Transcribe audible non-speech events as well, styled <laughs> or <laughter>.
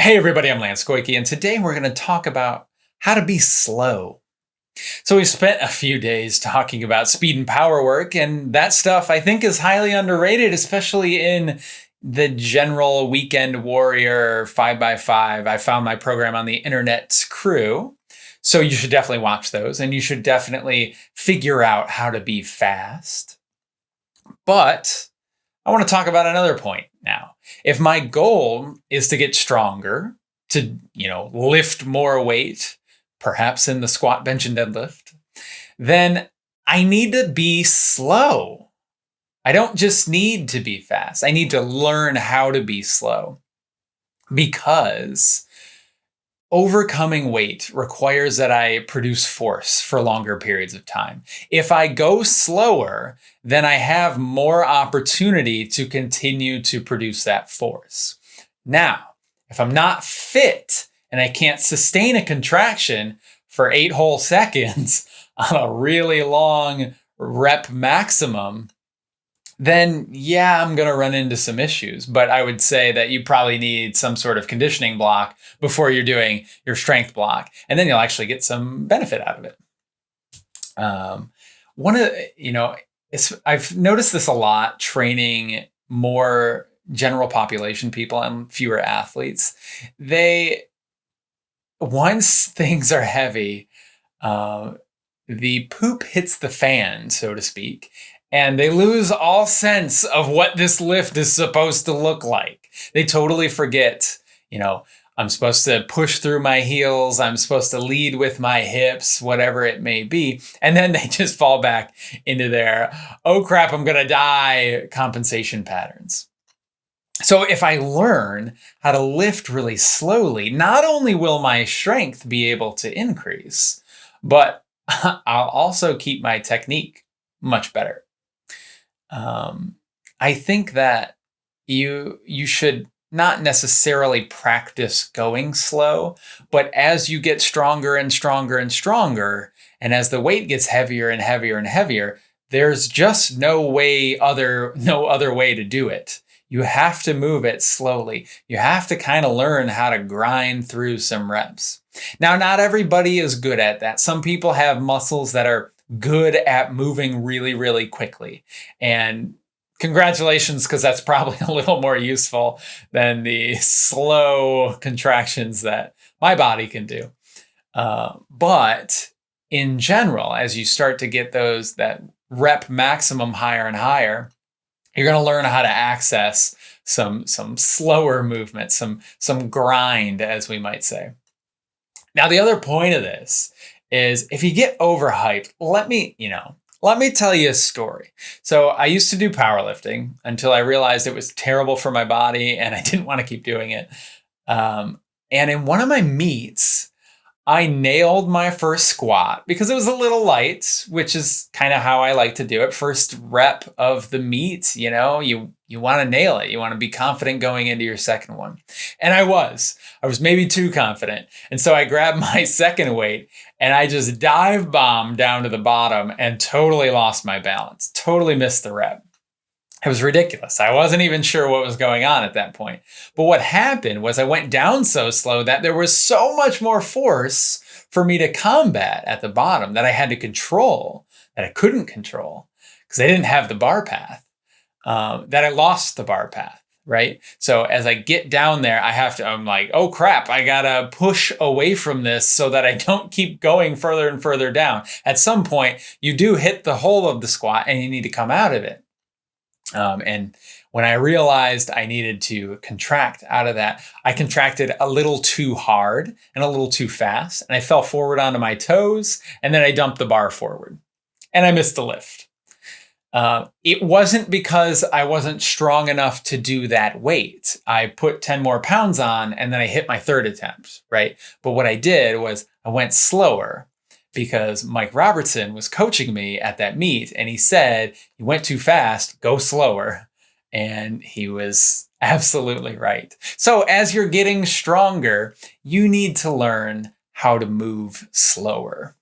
Hey everybody, I'm Lance Goyke, and today we're going to talk about how to be slow. So we spent a few days talking about speed and power work, and that stuff I think is highly underrated, especially in the general weekend warrior 5x5. I found my program on the internet's Crew. So you should definitely watch those, and you should definitely figure out how to be fast. But I want to talk about another point. If my goal is to get stronger, to, you know, lift more weight, perhaps in the squat, bench, and deadlift, then I need to be slow. I don't just need to be fast. I need to learn how to be slow because Overcoming weight requires that I produce force for longer periods of time. If I go slower, then I have more opportunity to continue to produce that force. Now, if I'm not fit and I can't sustain a contraction for eight whole <laughs> seconds on a really long rep maximum, then yeah, I'm going to run into some issues. But I would say that you probably need some sort of conditioning block before you're doing your strength block. And then you'll actually get some benefit out of it. Um, one of, you know, I've noticed this a lot training more general population people and fewer athletes. They, once things are heavy, uh, the poop hits the fan, so to speak, and they lose all sense of what this lift is supposed to look like. They totally forget, you know, I'm supposed to push through my heels, I'm supposed to lead with my hips, whatever it may be. And then <laughs> they just fall back into their, oh crap, I'm gonna die compensation patterns. So if I learn how to lift really slowly, not only will my strength be able to increase, but <laughs> I'll also keep my technique much better um, I think that you you should not necessarily practice going slow, but as you get stronger and stronger and stronger, and as the weight gets heavier and heavier and heavier, there's just no way other no other way to do it. You have to move it slowly. You have to kind of learn how to grind through some reps. Now, not everybody is good at that. Some people have muscles that are good at moving really, really quickly. And congratulations, because that's probably <laughs> a little more useful than the slow contractions that my body can do. Uh, but in general, as you start to get those that rep maximum higher and higher, you're going to learn how to access some some slower movement, some some grind, as we might say. Now, the other point of this is if you get overhyped, let me, you know, let me tell you a story. So I used to do powerlifting until I realized it was terrible for my body and I <laughs> didn't want to keep doing it. Um, and in one of my meets, I nailed my first squat because it was a little light, which is kind of how I like to do it. First rep of the meet, you know, you you want to nail it. You want to be confident going into your second one. And I was. I was maybe too confident. And so I grabbed <laughs> my second weight and I just dive bombed down to the bottom and totally lost my balance. Totally missed the rep. It was ridiculous. I wasn't even sure what was going on at that point. But what happened was I went down so slow that there was so much more force for me to combat at the bottom that I had to control, that I couldn't control because I didn't have the bar path, um, that I lost the bar path, right? So as I get down there, I have to, I'm like, oh crap, I gotta push away from this so that I don't keep going further and further down. At some point, you do hit the hole of the squat and you need to come out of it. Um, and when I realized I needed to contract out of that, I contracted a little too hard and a little too fast. And I fell forward onto my toes and then I dumped the bar forward and I missed the lift. Uh, it wasn't because I wasn't strong enough to do that weight. I put 10 more pounds on and then I hit my third attempt, right? But what I did was I went slower because Mike Robertson was coaching me at that meet and he said, You went too fast, go slower. And he was <laughs> absolutely right. So, as you're getting stronger, you need to learn how to move slower.